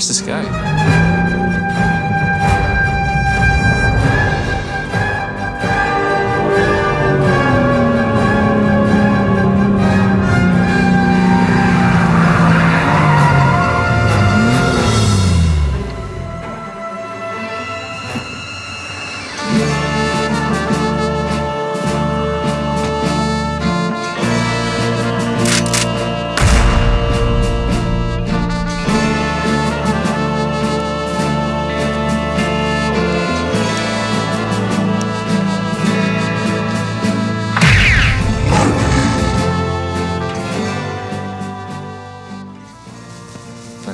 Where's this guy?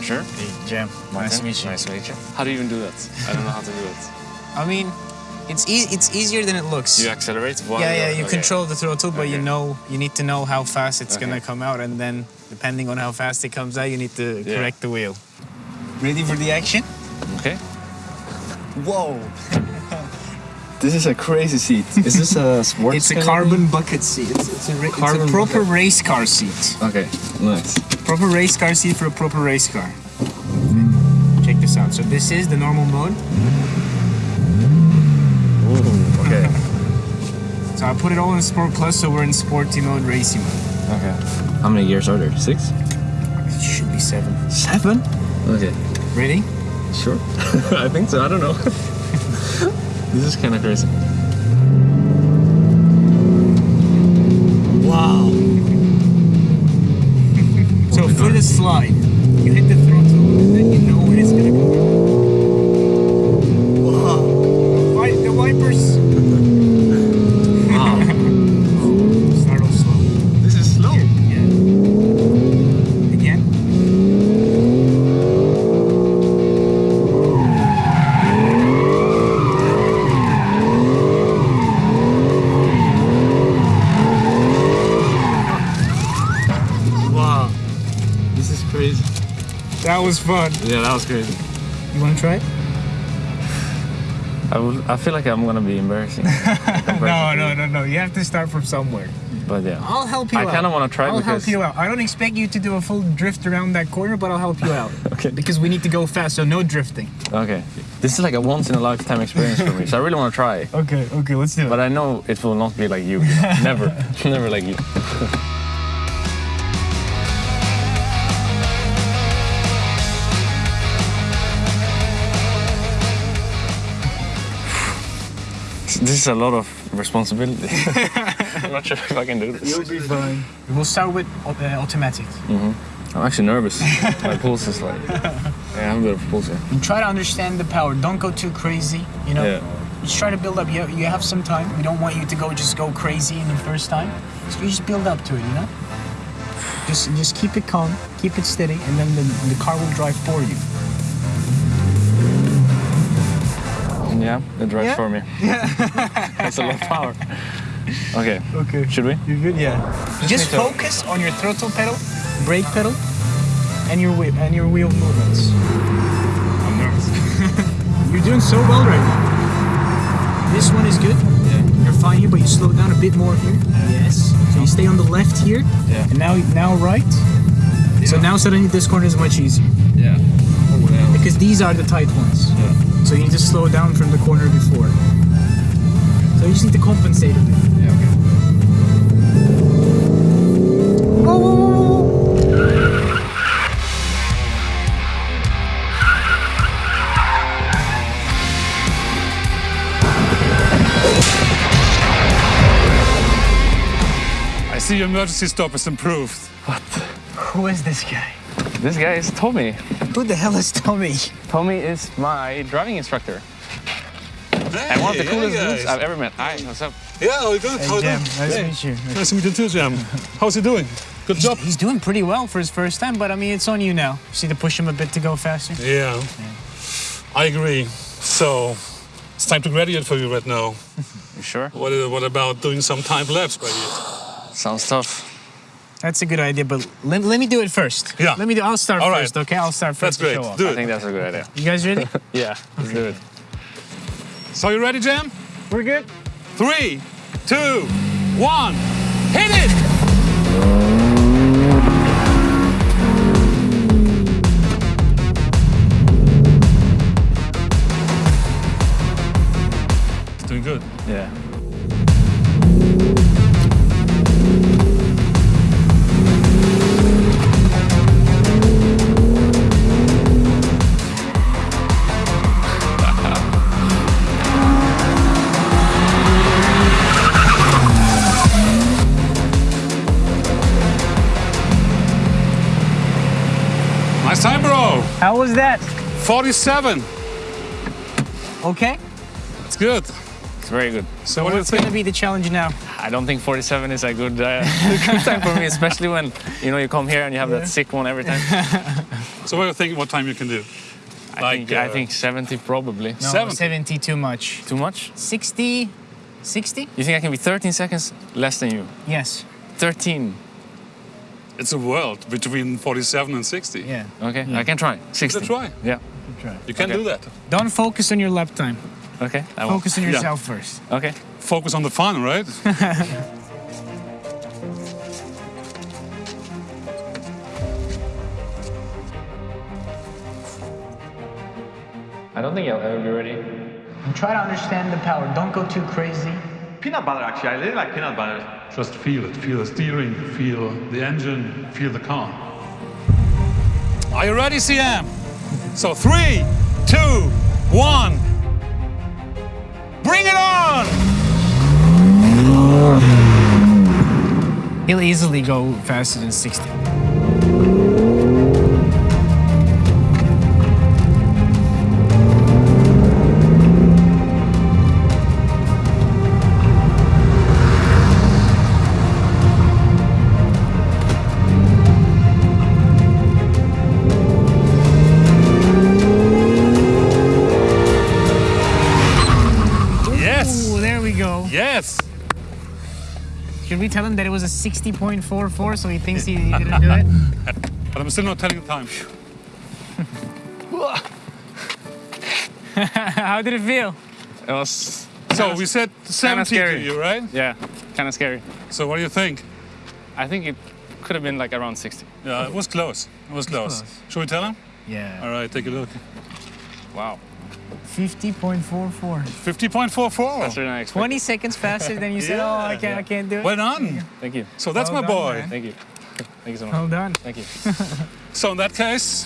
Pleasure. Hey, Jam. Nice to meet you. Nice to meet you. How do you even do that? I don't know how to do it. I mean, it's e it's easier than it looks. You accelerate while yeah, yeah, you're- okay. control the throttle, but you know you need to know how fast it's gonna come out, and then depending on how fast it comes out, you need to Yeah. correct the wheel. Ready for the action? Okay. Whoa! This is a crazy seat. Is this a sports? It's a carbon bucket seat. It's, it's, a, it's Carbon a proper bucket. race car seat. Okay, nice. Proper race car seat for a proper race car. Check this out. So this is the normal mode. Ooh, okay. So I put it all in Sport Plus, so we're in sporty mode, racing mode. okay. How many gears are there? Six? It should be seven. Seven? Okay. Ready? Sure. I think so. I don't know. this is kind of crazy. Slide, you hit the throttle crazy. That was fun. Yeah, that was crazy. You wanna try it? I, will, I feel like I'm gonna be embarrassing. No, no, no, no. You have to start from somewhere. But yeah. I'll help you I out. I kinda wanna try I'll help you out. I don't expect you to do a full drift around that corner, but I'll help you out. Okay. Because we need to go fast, so no drifting. Okay. This is like a once in a lifetime experience for me, so I really want to try. Okay, okay, let's do it. But I know it will not be like you. Never. Never like you. This is a lot of responsibility. I'm not sure if I can do this. You'll be fine. We'll start with uh, automatic. I'm actually nervous. My pulse is like. Yeah, I have a bit of pulse here. And try to understand the power. Don't go too crazy. You know, Yeah. just try to build up. You, you have some time. We don't want you to go just go crazy in the first time. So you just build up to it. You know. Just just keep it calm, keep it steady, and then the, the car will drive for you. Yeah, it drives Yeah? for me. That's a lot of power. Okay, Okay. should we? You're good. Yeah. Just need to- focus on your throttle pedal, brake pedal, and your wheel and your wheel movements. I'm nervous. You're doing so well right now. This one is good. Yeah. You're fine here, but you slow down a bit more here. Yes. So you stay on the left here. Yeah. And now now right. Yeah. So now suddenly this corner is much easier Yeah. Oh, yeah. because these are the tight ones. Yeah. So you need to slow down from the corner before. So you just need to compensate a bit. Yeah, okay. Whoa, whoa, whoa, whoa. I see your emergency stop is improved. What? Who is this guy? This guy is Tommy. Who the hell is Tommy? Tommy is my driving instructor. And one of the coolest dudes I've ever met. Hi, what's up? Yeah, all good. How Hey, are Jam. you Nice to meet you. Nice to meet you too, Jam. How's he doing? Good job. He's doing pretty well for his first time, but I mean, it's on you now. Just need to push him a bit to go faster. Yeah, I agree. So, it's time to graduate for you right now. You sure? What, what about doing some time lapse graduate? Sounds tough. That's a good idea, but let, let me do it first. Yeah. Let me do. I'll start All right. first. Okay, I'll start first. That's first. great. To show off. Do I it. think that's a good idea. You guys ready? Yeah, let's do it. So, you ready, Jam? We're good. Three, two, one, hit it! That? 47. Okay. It's good. It's very good. So what What's going to be the challenge now? I don't think 47 is a good, uh, good time for me, especially when you know you come here and you have that sick one every time. So what do you think? What time you can do? I Like, think I uh, think 70 probably. No, 70. 70 too much. Too much? 60? 60? You think I can be 13 seconds less than you? Yes. 13. It's a world between 47 and 60. Yeah. Okay, I can try. 60. Let's try. Yeah. Try. You can Okay. do that. Don't focus on your lap time. Okay. I will. Focus on Yeah. yourself first. Okay. Focus on the fun, right? I don't think I'll ever be ready. And try to understand the power. Don't go too crazy. Peanut butter, actually. I really like peanut butter. Just feel it. Feel the steering, feel the engine, feel the car. Are you ready, CM? So three, two, one. Bring it on! He'll easily go faster than 60. Should we tell him that it was a 60.44 so he thinks he, he didn't do it? But I'm still not telling the time. How did it feel? It was, So we said 70 to scary. you, right? yeah, kind of scary. So what do you think? I think it could have been like around 60. Yeah, it was close. It was close. close. Should we tell him? Yeah. All right, take a look. Wow. 50.44. 50.44. That's really nice. 20 seconds faster than you said, oh, I can't, I can't do it. Well done. Thank you. So that's Well my done, boy. man. Thank you. Thank you so much. Well done. Thank you. So in that case,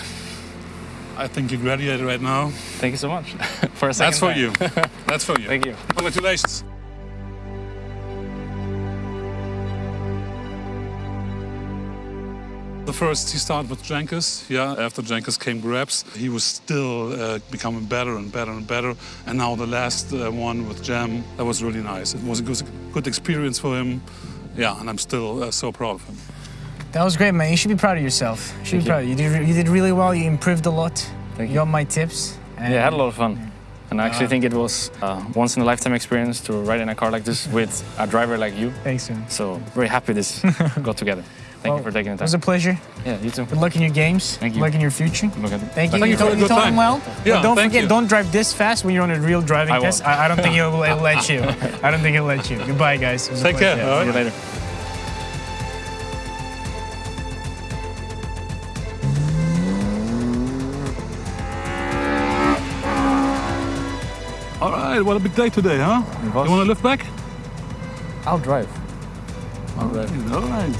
I think you graduated right now. Thank you so much. for a second That's for time. you. That's for you. Thank you. Congratulations. The first he started with Jenkins, yeah. After Jenkins came Grabs, he was still uh, becoming better and better and better. And now the last uh, one with Jam, that was really nice. It was a good, good experience for him. Yeah, and I'm still uh, so proud of him. That was great, man. You should be proud of yourself. You should Thank be you. proud. You did, you did really well. You improved a lot. Thank you you. got my tips. And Yeah, I had a lot of fun. And I actually think it was a once in a lifetime experience to ride in a car like this with a driver like you. Thanks, man. So very happy this got together. Thank Well, you for taking the time. It was a pleasure. yeah, you too. Good luck in your games. Thank you. Good luck in your future. Look at Thank you. Thank you for told, a told him well. Yeah, but don't thank forget, you. don't drive this fast when you're on a real driving I test. won't. I, I don't think he'll, he'll let you. I don't think he'll let you. Goodbye, guys. It was Take care. pleasure. all See you later. All right, what a big day today, huh? You want to lift back? I'll drive. All right.